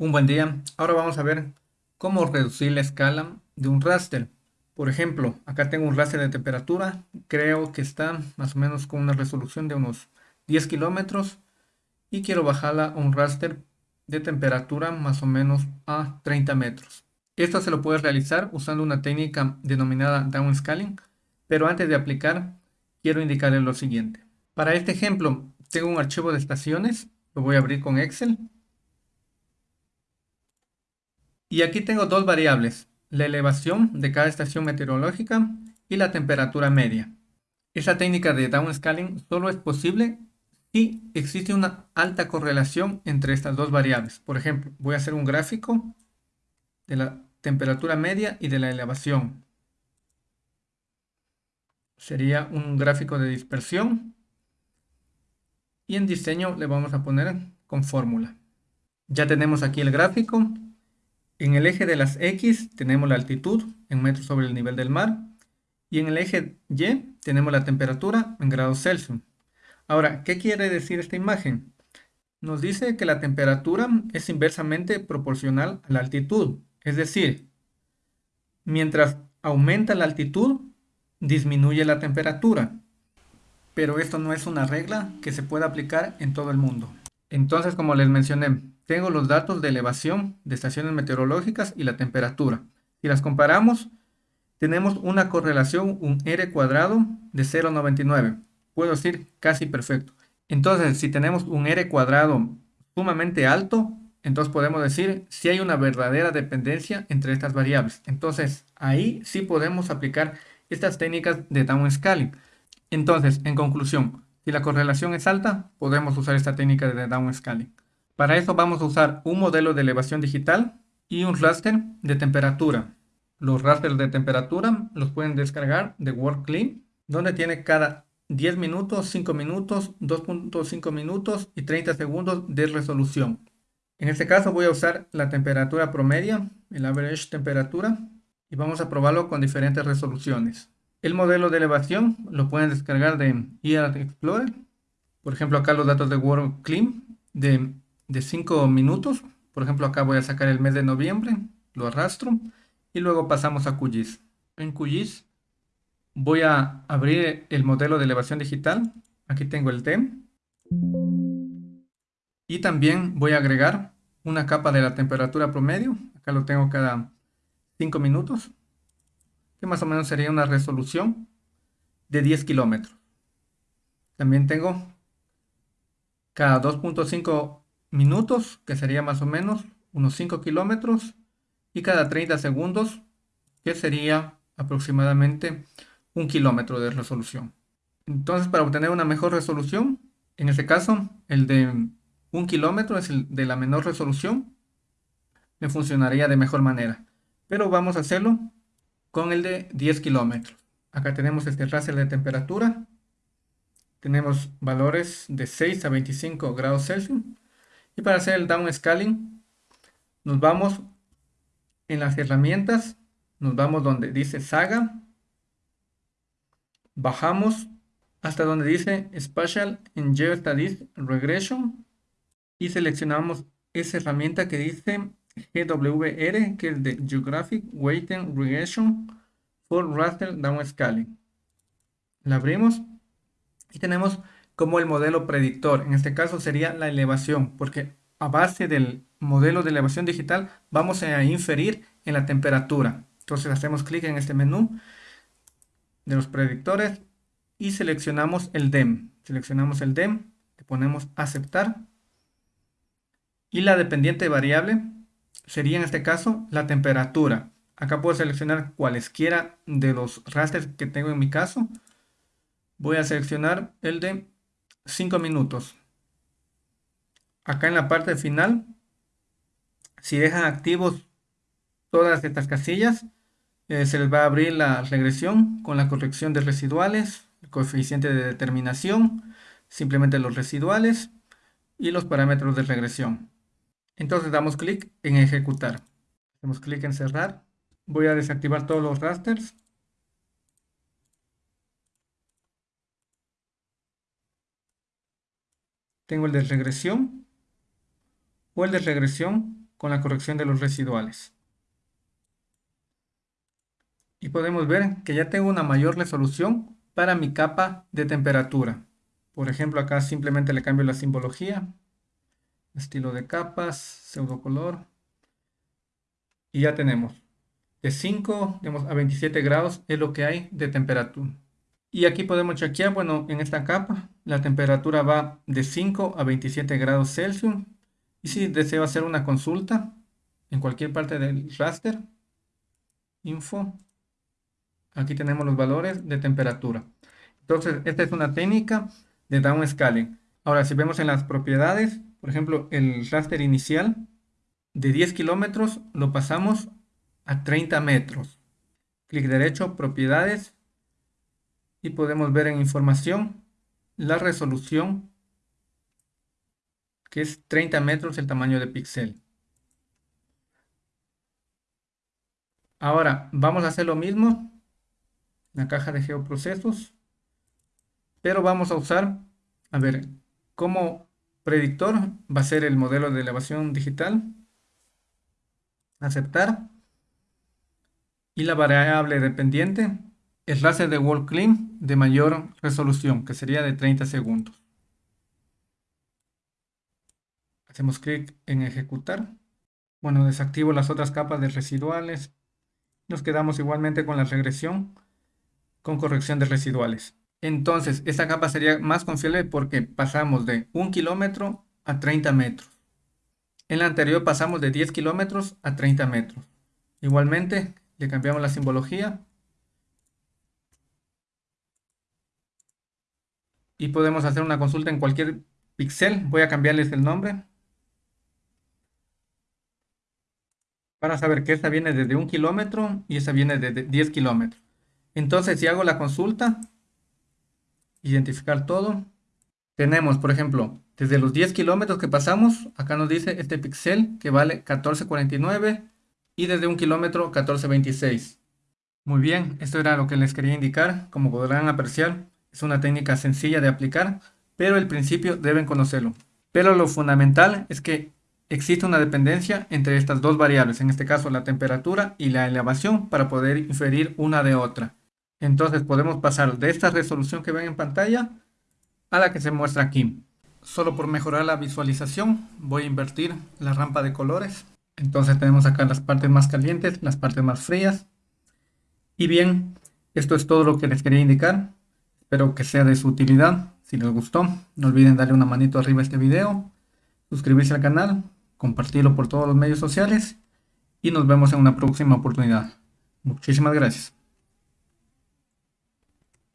Un buen día. Ahora vamos a ver cómo reducir la escala de un raster. Por ejemplo, acá tengo un raster de temperatura. Creo que está más o menos con una resolución de unos 10 kilómetros. Y quiero bajarla a un raster de temperatura más o menos a 30 metros. Esto se lo puede realizar usando una técnica denominada downscaling. Pero antes de aplicar, quiero indicarles lo siguiente. Para este ejemplo, tengo un archivo de estaciones. Lo voy a abrir con Excel y aquí tengo dos variables, la elevación de cada estación meteorológica y la temperatura media. Esa técnica de downscaling solo es posible si existe una alta correlación entre estas dos variables. Por ejemplo, voy a hacer un gráfico de la temperatura media y de la elevación. Sería un gráfico de dispersión. Y en diseño le vamos a poner con fórmula. Ya tenemos aquí el gráfico. En el eje de las X tenemos la altitud en metros sobre el nivel del mar y en el eje Y tenemos la temperatura en grados Celsius. Ahora, ¿qué quiere decir esta imagen? Nos dice que la temperatura es inversamente proporcional a la altitud, es decir, mientras aumenta la altitud, disminuye la temperatura. Pero esto no es una regla que se pueda aplicar en todo el mundo. Entonces, como les mencioné, tengo los datos de elevación de estaciones meteorológicas y la temperatura. Si las comparamos, tenemos una correlación, un R cuadrado de 0,99. Puedo decir casi perfecto. Entonces, si tenemos un R cuadrado sumamente alto, entonces podemos decir si hay una verdadera dependencia entre estas variables. Entonces, ahí sí podemos aplicar estas técnicas de downscaling. Entonces, en conclusión, si la correlación es alta, podemos usar esta técnica de downscaling. Para eso vamos a usar un modelo de elevación digital y un raster de temperatura. Los rasters de temperatura los pueden descargar de WorldClean, donde tiene cada 10 minutos, 5 minutos, 2.5 minutos y 30 segundos de resolución. En este caso voy a usar la temperatura promedia, el average temperatura, y vamos a probarlo con diferentes resoluciones. El modelo de elevación lo pueden descargar de ER Explorer. Por ejemplo, acá los datos de WorldClean de de 5 minutos. Por ejemplo, acá voy a sacar el mes de noviembre, lo arrastro y luego pasamos a QGIS. En QGIS voy a abrir el modelo de elevación digital. Aquí tengo el TEM. Y también voy a agregar una capa de la temperatura promedio. Acá lo tengo cada 5 minutos. Que más o menos sería una resolución de 10 kilómetros. También tengo cada 2.5 minutos, que sería más o menos unos 5 kilómetros, y cada 30 segundos, que sería aproximadamente un kilómetro de resolución. Entonces, para obtener una mejor resolución, en este caso, el de un kilómetro es el de la menor resolución, me funcionaría de mejor manera. Pero vamos a hacerlo con el de 10 kilómetros. Acá tenemos este raster de temperatura. Tenemos valores de 6 a 25 grados Celsius. Y para hacer el downscaling, nos vamos en las herramientas, nos vamos donde dice Saga, bajamos hasta donde dice Spatial and Geostatistics Regression y seleccionamos esa herramienta que dice GWR, que es de Geographic Weighting Regression for Raster Downscaling. La abrimos y tenemos como el modelo predictor. En este caso sería la elevación, porque a base del modelo de elevación digital vamos a inferir en la temperatura. Entonces hacemos clic en este menú de los predictores y seleccionamos el DEM. Seleccionamos el DEM, le ponemos aceptar y la dependiente variable sería en este caso la temperatura. Acá puedo seleccionar cualesquiera de los rasters que tengo en mi caso. Voy a seleccionar el de 5 minutos. Acá en la parte final, si dejan activos todas estas casillas, eh, se les va a abrir la regresión con la corrección de residuales, el coeficiente de determinación, simplemente los residuales y los parámetros de regresión. Entonces damos clic en ejecutar. Damos clic en cerrar. Voy a desactivar todos los rasters tengo el de regresión o el de regresión con la corrección de los residuales. Y podemos ver que ya tengo una mayor resolución para mi capa de temperatura. Por ejemplo, acá simplemente le cambio la simbología, estilo de capas, pseudo color. Y ya tenemos de 5 a 27 grados es lo que hay de temperatura. Y aquí podemos chequear, bueno, en esta capa la temperatura va de 5 a 27 grados Celsius. Y si deseo hacer una consulta en cualquier parte del raster, info, aquí tenemos los valores de temperatura. Entonces, esta es una técnica de downscaling. Ahora, si vemos en las propiedades, por ejemplo, el raster inicial de 10 kilómetros lo pasamos a 30 metros. Clic derecho, propiedades, y podemos ver en información la resolución que es 30 metros el tamaño de píxel. Ahora vamos a hacer lo mismo en la caja de geoprocesos, pero vamos a usar, a ver, como predictor va a ser el modelo de elevación digital, aceptar, y la variable dependiente el láser de wall clean de mayor resolución, que sería de 30 segundos. Hacemos clic en ejecutar. Bueno, desactivo las otras capas de residuales. Nos quedamos igualmente con la regresión con corrección de residuales. Entonces, esta capa sería más confiable porque pasamos de 1 kilómetro a 30 metros. En la anterior pasamos de 10 kilómetros a 30 metros. Igualmente, le cambiamos la simbología y podemos hacer una consulta en cualquier pixel. Voy a cambiarles el nombre para saber que esta viene desde un kilómetro y esta viene desde 10 kilómetros. Entonces, si hago la consulta, identificar todo, tenemos, por ejemplo, desde los 10 kilómetros que pasamos, acá nos dice este pixel que vale 1449 y desde un kilómetro 1426. Muy bien, esto era lo que les quería indicar. Como podrán apreciar, es una técnica sencilla de aplicar, pero el principio deben conocerlo. Pero lo fundamental es que existe una dependencia entre estas dos variables, en este caso la temperatura y la elevación, para poder inferir una de otra. Entonces podemos pasar de esta resolución que ven en pantalla a la que se muestra aquí. Solo por mejorar la visualización voy a invertir la rampa de colores. Entonces tenemos acá las partes más calientes, las partes más frías. Y bien, esto es todo lo que les quería indicar. Espero que sea de su utilidad. Si les gustó, no olviden darle una manito arriba a este video, suscribirse al canal, compartirlo por todos los medios sociales y nos vemos en una próxima oportunidad. Muchísimas gracias.